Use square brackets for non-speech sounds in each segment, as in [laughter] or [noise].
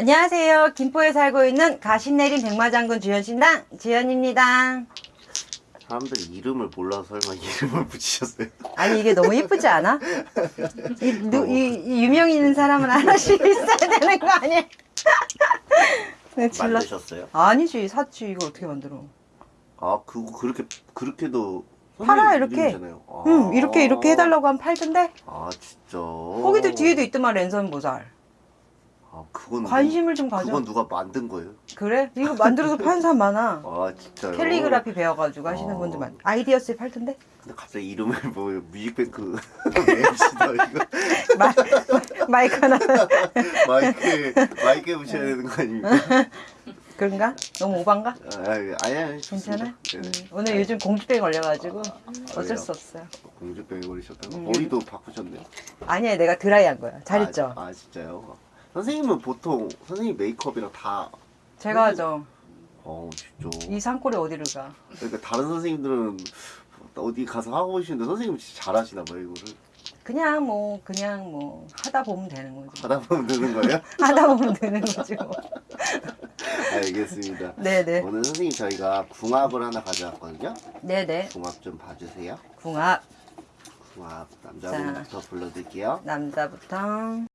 안녕하세요. 김포에 살고 있는 가신내린 백마장군 주현신당 주현입니다. 사람들이 이름을 몰라서 설마 [laughs] 이름을 붙이셨어요? 아니 이게 너무 예쁘지 않아? 이, 누, 이, 이 유명 있는 사람은 하나씩 [laughs] 있어야 되는 거 아니야? [laughs] 네. 만드셨어요? 아니지 샀지 이거 어떻게 만들어? 아 그거 그렇게 그렇게도 팔아, 이렇게. 아. 응 이렇게 이렇게 해달라고 하면 팔던데 아 진짜. 거기도 뒤에도 있더만 랜선 보살. 아 그건 관심을 좀 누, 가져. 그건 누가 만든 거예요? 그래? 이거 만들어서 파는 사람 많아. [laughs] 아 진짜요? 캘리그라피 배워가지고 하시는 어. 분들 많아. 아이디어스에 팔던데? 근데 갑자기 이름을 뭐 뮤직뱅크 [laughs] MC다 이거 마, 마이크 하나 [laughs] 마이크 마이크에 붙여야 되는 거 아닙니까? 그런가? 너무 오반가? 아, 아니 아니. 괜찮아? 네네. 음, 오늘 요즘 공주병 걸려가지고 어쩔 왜요? 수 없어요. 공주병이 걸리셨다고 음. 머리도 바꾸셨네요. 아니야 내가 드라이 한 거야. 잘했죠? 아, 아 진짜요? 선생님은 보통 선생님 메이크업이랑 다 제가 하죠. 어 진짜 이 산골에 어디를 가? 그러니까 다른 선생님들은 어디 가서 하고 오시는데 선생님은 진짜 잘하시나 봐요 이거를 그냥 뭐 그냥 뭐 하다 보면 되는 거지. 하다 보면 되는 거예요? [laughs] 하다 보면 되는 뭐. [laughs] 알겠습니다 네네. 오늘 선생님 저희가 궁합을 하나 가져왔거든요 네네. 궁합 좀 봐주세요 궁합 궁합 남자분부터 불러드릴게요 남자부터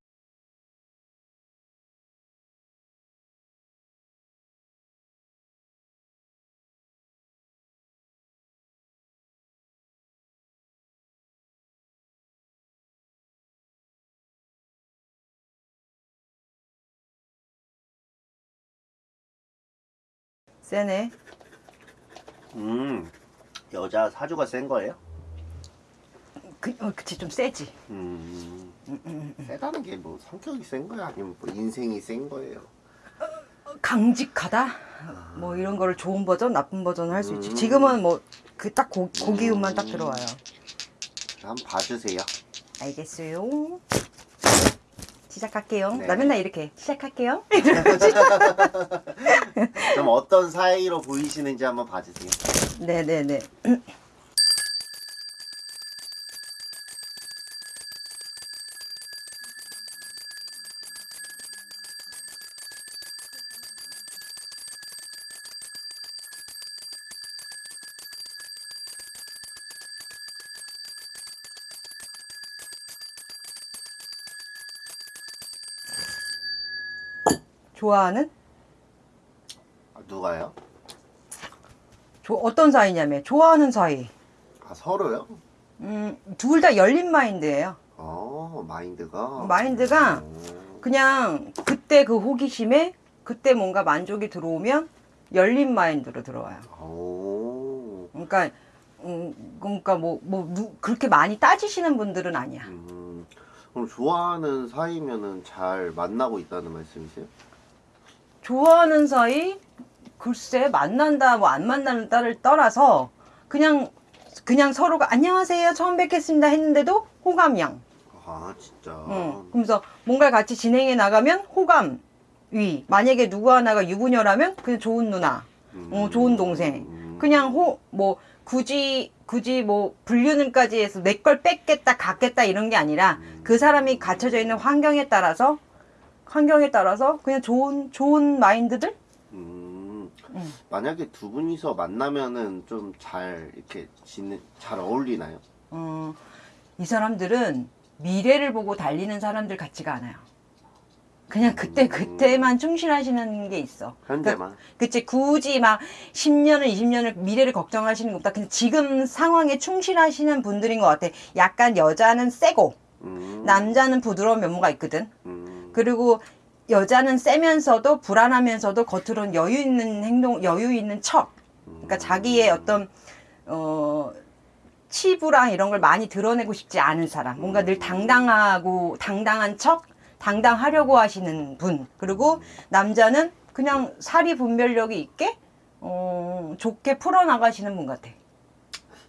세네. 음 여자 사주가 센 거예요? 그, 어, 그치 좀 세지. 음 세다는 게 뭐 성격이 센 거야? 아니면 뭐 인생이 센 거예요? 강직하다? 뭐 이런 거를 좋은 버전 나쁜 버전 할 수 있지. 지금은 뭐 그 딱 고기음만 딱 들어와요. 한번 봐주세요. 알겠어요 시작할게요. 네. 나 맨날 이렇게 시작할게요. [laughs] 좀 어떤 사이로 보이시는지 한번 봐주세요. 네네네 [laughs] [clears throat] 좋아하는 아, 누가요? 조, 어떤 사이냐면 좋아하는 사이 아 서로요? 음, 둘 다 열린 마인드예요 어 마인드가 마인드가 오. 그냥 그때 그 호기심에 그때 뭔가 만족이 들어오면 열린 마인드로 들어와요. 오. 그러니까 음, 그러니까 뭐, 뭐 누- 그렇게 많이 따지시는 분들은 아니야. 음, 그럼 좋아하는 사이면은 잘 만나고 있다는 말씀이세요? 좋아하는 사이 글쎄 만난다 뭐 안 만난다를 떠나서 그냥 그냥 서로가 안녕하세요 처음 뵙겠습니다 했는데도 호감형. 아 진짜. 응. 그러면서 뭔가를 같이 진행해 나가면 호감 위. 만약에 누구 하나가 유부녀라면 그냥 좋은 누나. 음. 어, 좋은 동생. 음. 그냥 호, 뭐, 굳이, 굳이 뭐, 불륜은까지 해서 내 걸 뺏겠다, 갖겠다 이런 게 아니라 그 사람이 갇혀져 있는 환경에 따라서, 환경에 따라서 그냥 좋은, 좋은 마인드들? 음. 음. 만약에 두 분이서 만나면은 좀 잘 이렇게 지내 잘 어울리나요? 어, 이 사람들은 미래를 보고 달리는 사람들 같지가 않아요. 그냥 그때, 그때만 충실하시는 게 있어. 현재만. 그 치 굳이 막 10년을 20년을 미래를 걱정하시는 것보다 그냥 지금 상황에 충실하시는 분들인 것 같아 약간 여자는 세고 음. 남자는 부드러운 면모가 있거든 음. 그리고 여자는 세면서도 불안하면서도 겉으로는 여유 있는 행동 여유 있는 척. 그러니까 자기의 어떤 어 치부랑 이런 걸 많이 드러내고 싶지 않은 사람. 뭔가 늘 당당하고 당당한 척 당당하려고 하시는 분. 그리고 남자는 그냥 사리 분별력이 있게 어 좋게 풀어 나가시는 분 같아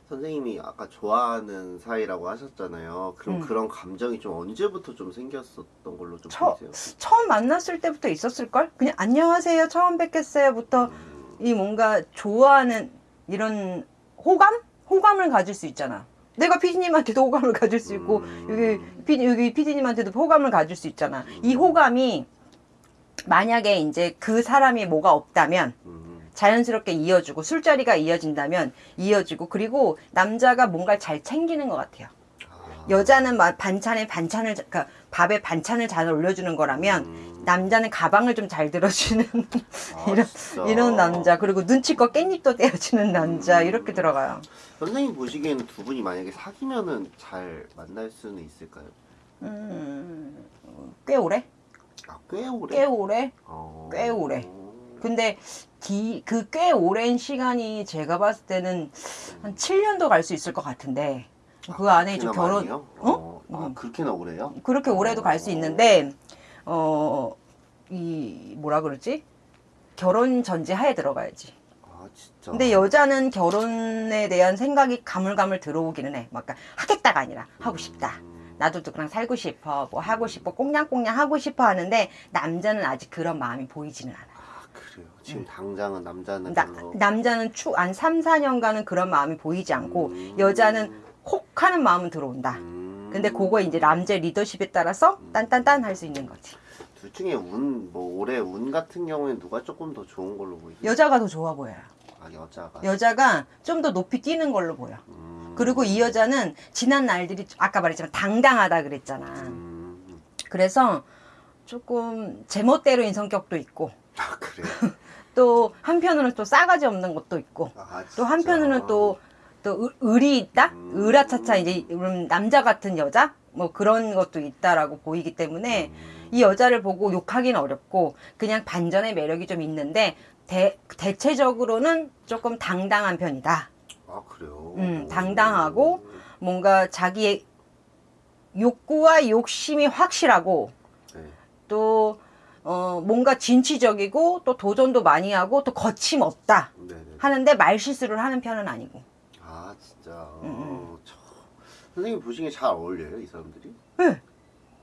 선생님이 아까 좋아하는 사이라고 하셨잖아요. 그럼 음. 그런 감정이 좀 언제부터 좀 생겼었던 걸로 좀 처- 보이세요? 처음 만났을 때부터 있었을걸 그냥 안녕하세요 처음 뵙겠어요부터 음. 이 뭔가 좋아하는 이런 호감 호감을 가질 수 있잖아 내가 피디님한테도 호감을 가질 수 있고 음. 여기 피, 여기 피디님한테도 호감을 가질 수 있잖아. 이 호감이 만약에 이제 그 사람이 뭐가 없다면 음. 자연스럽게 이어주고 술자리가 이어진다면 이어지고 그리고 남자가 뭔가를 잘 챙기는 것 같아요. 아. 여자는 막 반찬에 반찬을 자- 그러니까 밥에 반찬을 잘 올려주는 거라면 음. 남자는 가방을 좀 잘 들어주는 아, [laughs] 이런 진짜. 이런 남자 그리고 눈치껏 깻잎도 떼어주는 남자 음. 이렇게 들어가요. 선생님 보시기에는 두 분이 만약에 사귀면은 잘 만날 수는 있을까요? 음, 꽤 오래? 아, 꽤 오래. 꽤 오래? 어. 꽤 오래. 근데 그 꽤 오랜 시간이 제가 봤을 때는 한 7년도 갈 수 있을 것 같은데 그 안에 좀 그렇게나 결혼 많이요? 어? 아, 음. 그렇게나 오래요? 그렇게 오래도 갈 수 있는데 어 이 뭐라 그러지 결혼 전제 하에 들어가야지. 아, 진짜. 근데 여자는 결혼에 대한 생각이 가물가물 들어오기는 해. 막 그러니까 하겠다가 아니라 하고 싶다. 음. 나도 누구랑 살고 싶어. 뭐 하고 싶어. 꽁냥꽁냥 하고 싶어 하는데 남자는 아직 그런 마음이 보이지는 않아. 아, 그래요. 지금 당장은 남자는 음. 나. 남자는 추한 3, 4년간은 그런 마음이 보이지 않고 음. 여자는 혹 하는 마음은 들어온다. 음. 근데 그거 이제 남자의 리더십에 따라서 딴딴딴 할 수 있는 거지. 둘 중에 운, 뭐 올해 운 같은 경우엔 누가 조금 더 좋은 걸로 보이세요? 여자가 더 좋아 보여요. 아, 여자가. 여자가 좀 더 높이 뛰는 걸로 보여. 음. 그리고 이 여자는 지난 날들이 아까 말했지만 당당하다 그랬잖아. 음. 그래서 조금 제멋대로인 성격도 있고 아, 그래요? [laughs] 또 한편으로는 또 싸가지 없는 것도 있고 아, 또. 한편으로는 또, 또 을- 을이 있다? 음. 으라차차 이제 남자 같은 여자? 뭐 그런 것도 있다라고 보이기 때문에 음. 이 여자를 보고 욕하기는 어렵고 그냥 반전의 매력이 좀 있는데 대, 대체적으로는 조금 당당한 편이다. 아, 그래요? 음, 당당하고 뭔가 자기의 욕구와 욕심이 확실하고 네. 또 어, 뭔가 진취적이고 또 도전도 많이 하고 또 거침없다 네네. 하는데 말실수를 하는 편은 아니고 아, 진짜. 음, 어, 저... 선생님 보시기에 잘 어울려요, 이 사람들이? 네,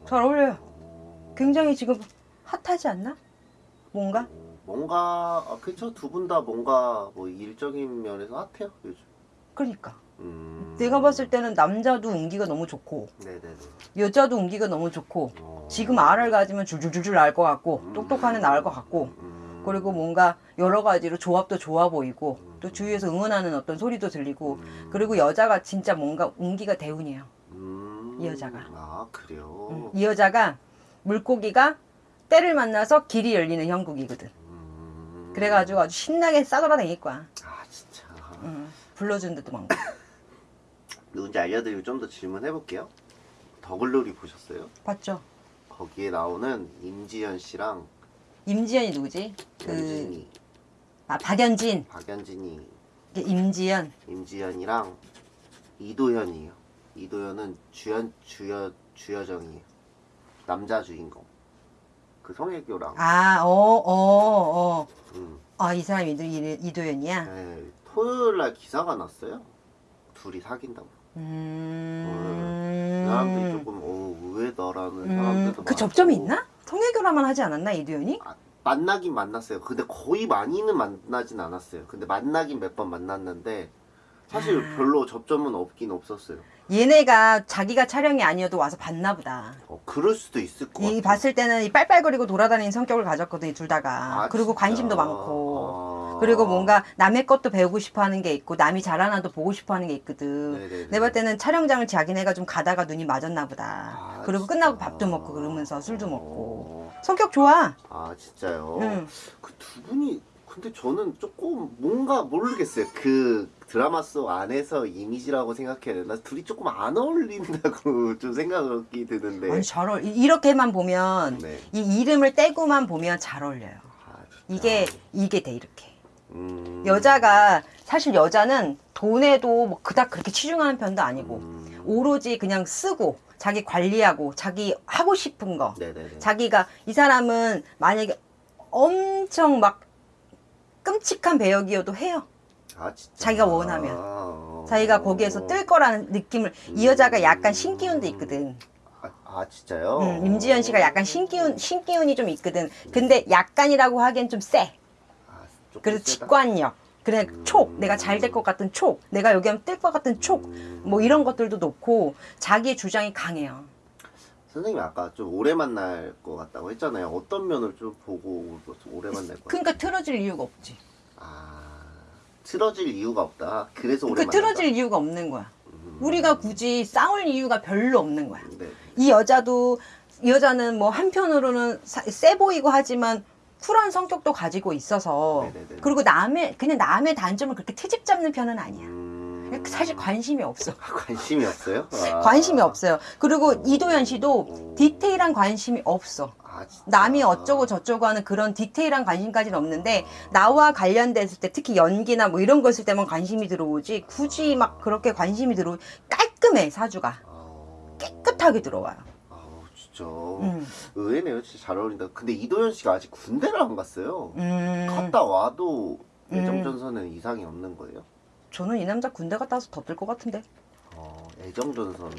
잘 어울려요. 어... 굉장히 지금 핫하지 않나? 뭔가? 어, 뭔가 아, 그쵸 두 분 다 뭔가 뭐 일적인 면에서 핫해요 요즘. 그러니까 음... 내가 봤을 때는 남자도 운기가 너무 좋고 네네네. 여자도 운기가 너무 좋고 어... 지금 알을 가지면 줄줄줄줄 날것 같고 음. 똑똑하는 나을 것 같고 음... 그리고 뭔가 여러 가지로 조합도 좋아 보이고 음. 또 주위에서 응원하는 어떤 소리도 들리고 음... 그리고 여자가 진짜 뭔가 운기가 대운이에요. 음... 이 여자가. 아 그래요. 음, 이 여자가 물고기가 때를 만나서 길이 열리는 형국이거든. 음... 그래가지고 아주 신나게 싸돌아다닐 거야. 아 진짜. 음, 불러준 데도 많고. [laughs] 누군지 알려드리고 좀 더 질문해 볼게요. 더글로리 보셨어요? 봤죠? 거기에 나오는 임지연 씨랑 임지연이 누구지? 그, 연진이, 아, 박연진. 박연진이, 임지연. 임지연이랑 이도현이에요. 이도현은 주연 주여 주여정이에요. 남자 주인공. 그 성애교랑. 아, 어, 어, 어. 음. 아, 이 사람이 이도, 이- 이도연이야? 네, 토요일 날 기사가 났어요. 둘이 사귄다고. 음. 그 사람들이 조금 어, 의외다라는 음, 사람들도 그 접점이. 있나? 성애교라만 하지 않았나, 이도연이? 아, 만나긴 만났어요. 근데 거의 많이는 만나진 않았어요. 근데 만나긴 몇 번 만났는데 사실 아. 별로 접점은 없긴 없었어요. 얘네가 자기가 촬영이 아니어도 와서 봤나 보다. 어, 그럴 수도 있을 것이 같아요. 봤을 때는 이 빨빨거리고 돌아다니는 성격을 가졌거든, 이 둘 다가. 아, 그리고 진짜? 관심도 많고. 아. 그리고 뭔가 남의 것도 배우고 싶어 하는 게 있고, 남이 잘하나도 보고 싶어 하는 게 있거든. 네네네. 내가 볼 때는 촬영장을 자기네가 좀 가다가 눈이 맞았나 보다. 아, 그리고 진짜. 끝나고 밥도 먹고 그러면서 술도 먹고. 어. 성격 좋아. 아 진짜요? 응. 그두 분이 근데 저는 조금 뭔가 모르겠어요. 그 드라마 속 안에서 이미지라고 생각해야 되나? 둘이 조금 안 어울린다고 [laughs] 좀 생각이 드는데. 아니, 잘 어울, 이- 이렇게만 보면, 네. 이 이름을 떼고만 보면 잘 어울려요. 아. 이게, 이게 돼, 이렇게. 음. 여자가, 사실 여자는 돈에도 뭐 그닥 그렇게 치중하는 편도 아니고, 음. 오로지 그냥 쓰고, 자기 관리하고, 자기 하고 싶은 거. 네네네. 자기가, 이 사람은 만약에 엄청 막 끔찍한 배역이어도 해요. 아 진짜. 자기가 원하면. 아, 자기가 거기에서 뜰 거라는 느낌을, 이 여자가 약간 신기운도 있거든. 아, 아 진짜요? 음, 임지연 씨가 약간 신기운, 신기운이 좀 있거든. 근데 약간이라고 하기엔 좀 세. 그래서? 직관력. 그래, 촉. 내가 잘 될 것 같은 촉. 내가 여기 하면 뜰 것 같은 촉. 음. 뭐 이런 것들도 놓고 자기의 주장이 강해요. 선생님이 아까 좀 오래 만날 것 같다고 했잖아요. 어떤 면을 좀 보고 오래 만날 것? 그러니까 틀어질 이유가 없지. 아, 틀어질 이유가 없다. 그래서 오래 그 만난다. 틀어질 이유가 없는 거야. 음. 우리가 굳이 싸울 이유가 별로 없는 거야. 네. 이 여자도 이 여자는 뭐 한편으로는 사- 세 보이고 하지만 쿨한 성격도 가지고 있어서 네네네. 그리고 남의 그냥 남의 단점을 그렇게 트집 잡는 편은 아니야. 음... 사실 관심이 없어. [laughs] 관심이 없어요? [laughs] 아. 관심이 없어요. 그리고 이도현 씨도 오. 디테일한 관심이 없어. 아? 남이 어쩌고 저쩌고 하는 그런 디테일한 관심까지는 없는데 나와 관련됐을 때 특히 연기나 뭐 이런 거 있을 때만 관심이 들어오지 굳이 막 그렇게 관심이 들어오 깔끔해 사주가 아... 깨끗하게 들어와요. 아, 진짜 음. 의외네요. 진짜 잘 어울린다. 근데 이도현 씨가 아직 군대를 안 갔어요. 음. 갔다 와도 음. 애정전선은 이상이 없는 거예요? 저는 이 남자 군대 갔다 와서 더 뜰 것 같은데 어, 애정전선.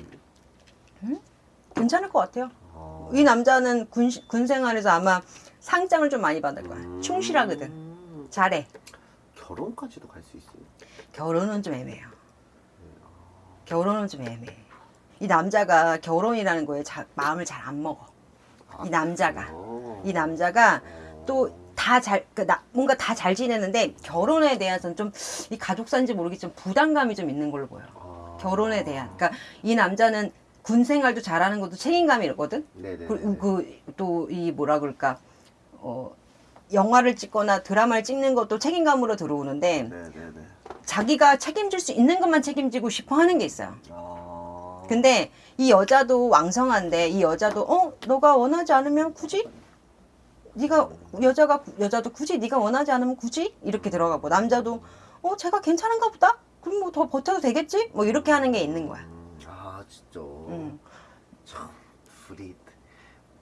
괜찮을 것 같아요. 어... 이 남자는 군, 군 생활에서 아마 상장을 좀 많이 받을 거야. 음. 충실하거든. 잘해. 결혼까지도 갈 수 있어요. 결혼은 좀 애매해요. 결혼은 좀 애매해. 이 남자가 결혼이라는 거에 자- 마음을 잘 안 먹어. 아, 이 남자가. 이 남자가 어. 또다 잘, 그 나, 뭔가 다 잘 지내는데 결혼에 대해서는 좀 이 가족사인지 모르겠지만 부담감이 좀 있는 걸로 보여. 아. 결혼에 대한. 그러니까 이 남자는 군 생활도 잘하는 것도 책임감이 있거든. 그또 이 뭐라 그럴까 어 영화를 찍거나 드라마를 찍는 것도 책임감으로 들어오는데 네네네. 자기가 책임질 수 있는 것만 책임지고 싶어 하는 게 있어요. 아. 근데 이 여자도 왕성한데 이 여자도 어 너가 원하지 않으면 굳이 네가 여자가 여자도 굳이 네가 원하지 않으면 굳이 이렇게 들어가고 남자도 어 제가 괜찮은가 보다 그럼 뭐 더 버텨도 되겠지 뭐 이렇게 하는 게 있는 거야. 음, 아 진짜. 음. 참 둘이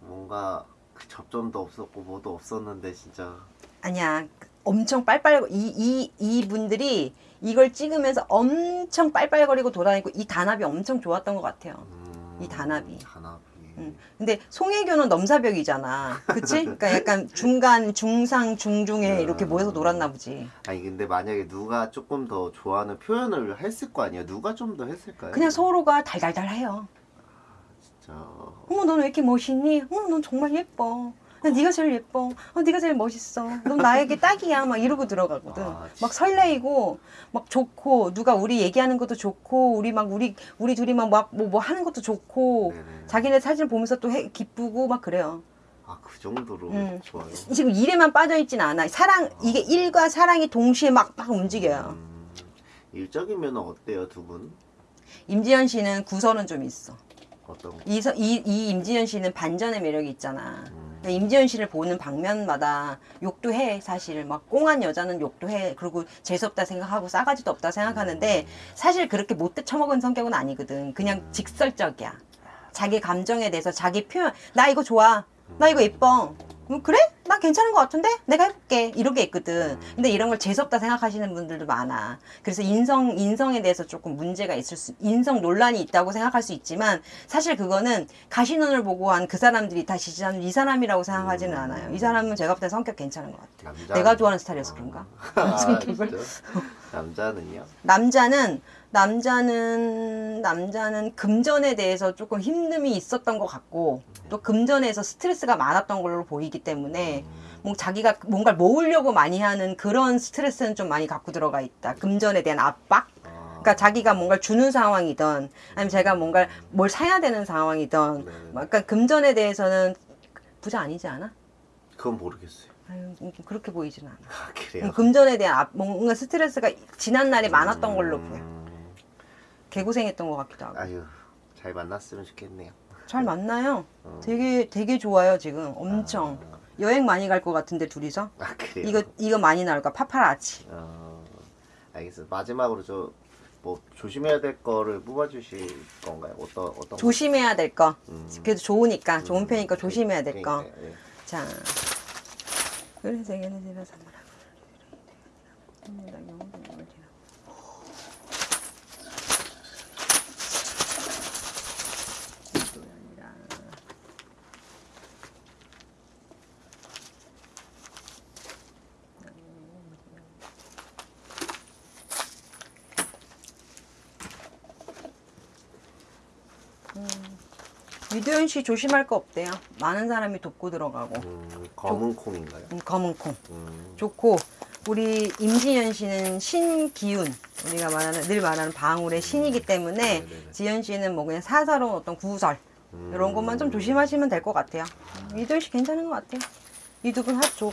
뭔가 그 접점도 없었고 뭐도 없었는데 진짜. 아니야 엄청 빨빨 이 이 이 분들이 이걸 찍으면서 엄청 빨빨거리고 돌아다니고 이 단합이 엄청 좋았던 것 같아요. 음, 이 단합이. 단합이. 음. 근데 송혜교는 넘사벽이잖아. 그치? [laughs] 그러니까 약간 중간, 중상, 중중에 이렇게 모여서 놀았나 보지. 아니 근데 만약에 누가 조금 더 좋아하는 표현을 했을 거 아니야? 누가 좀 더 했을까요? 그냥 서로가 달달달해요. 진짜. 어머, 너는 왜 이렇게 멋있니? 어머, 넌 정말 예뻐. 야, 네가 제일 예뻐. 어, 네가 제일 멋있어. 넌 나에게 딱이야. 막 이러고 들어가거든. 아, 막. 설레이고, 막 좋고, 누가 우리 얘기하는 것도 좋고, 우리 막 우리 우리 둘이 막뭐뭐 하는 것도 좋고, 네네. 자기네 사진 보면서 또 해, 기쁘고 막 그래요. 아 그 정도로 음. 좋아요. 지금 일에만 빠져 있진 않아. 사랑 이게 일과 사랑이 동시에 막 막 움직여요. 음, 일적이면 어때요 두 분? 임지연 씨는 구설은 좀 있어. 어떤? 거? 이, 서- 이, 이 임지연 씨는 반전의 매력이 있잖아. 음. 임지연 씨를 보는 방면마다 욕도 해 사실. 막 꽁한 여자는 욕도 해. 그리고 재수없다 생각하고 싸가지도 없다 생각하는데 사실 그렇게 못돼 처먹은 성격은 아니거든. 그냥 직설적이야. 자기 감정에 대해서 자기 표현 나 이거 좋아. 나 이거 예뻐 음, 그래? 나 괜찮은 것 같은데? 내가 해볼게. 이렇게 있거든. 근데 이런 걸 재수없다 생각하시는 분들도 많아. 그래서 인성, 인성에 대해서 조금 문제가 있을 수, 인성 논란이 있다고 생각할 수 있지만, 사실 그거는 가시눈을 보고 한 그 사람들이 다 지지하는 이 사람이라고 생각하지는 않아요. 이 사람은 제가 볼 때 성격 괜찮은 것 같아요. 남자. 내가 좋아하는 스타일이어서 그런가? 아, [laughs] 성격을? 남자는요? 남자는 남자는 남자는 금전에 대해서 조금 힘듦이 있었던 것 같고 또 금전에서 스트레스가 많았던 걸로 보이기 때문에 뭐 자기가 뭔가를 모으려고 많이 하는 그런 스트레스는 좀 많이 갖고 들어가 있다. 금전에 대한 압박. 아, 그러니까 자기가 뭔가를 주는 상황이든 아니면 제가 뭔가 뭘 사야 되는 상황이든 네. 뭐 약간 금전에 대해서는 부자 아니지 않아? 그건 모르겠어요. 아유, 음, 그렇게 보이지는 않아. 아 그래요? 음, 금전에 대한 압- 뭔가 스트레스가 지난 날에 많았던 걸로 보여. 음, 개고생했던 것 같기도 하고. 아유 잘 만났으면 좋겠네요. 잘 만나요. 어. 되게 되게 좋아요 지금 엄청 여행 많이 갈 것 같은데 둘이서 아 그래요? 이거 이거 많이 나올 까 파파라치. 어, 알겠어요. 마지막으로 저 뭐 조심해야 될 거를 뽑아주실 건가요? 어떤 어떤 거? 조심해야 될 거. 음. 그래도 좋으니까 좋은 음, 편이니까 조심해야 될 거. 그러니까요, 예. 자, 그래서 얘는 제가 선물하고. 유도현 씨 조심할 거 없대요. 많은 사람이 돕고 들어가고. 음, 검은 콩인가요? 음, 검은 콩. 음, 좋고 우리 임지연 씨는 신기운 우리가 말하는 늘 말하는 방울의 신이기 때문에 네네네. 지연 씨는 뭐 그냥 사사로운 어떤 구설 음. 이런 것만 좀 조심하시면 될 것 같아요. 이도현 씨 괜찮은 것 같아요. 이두분 합 좋고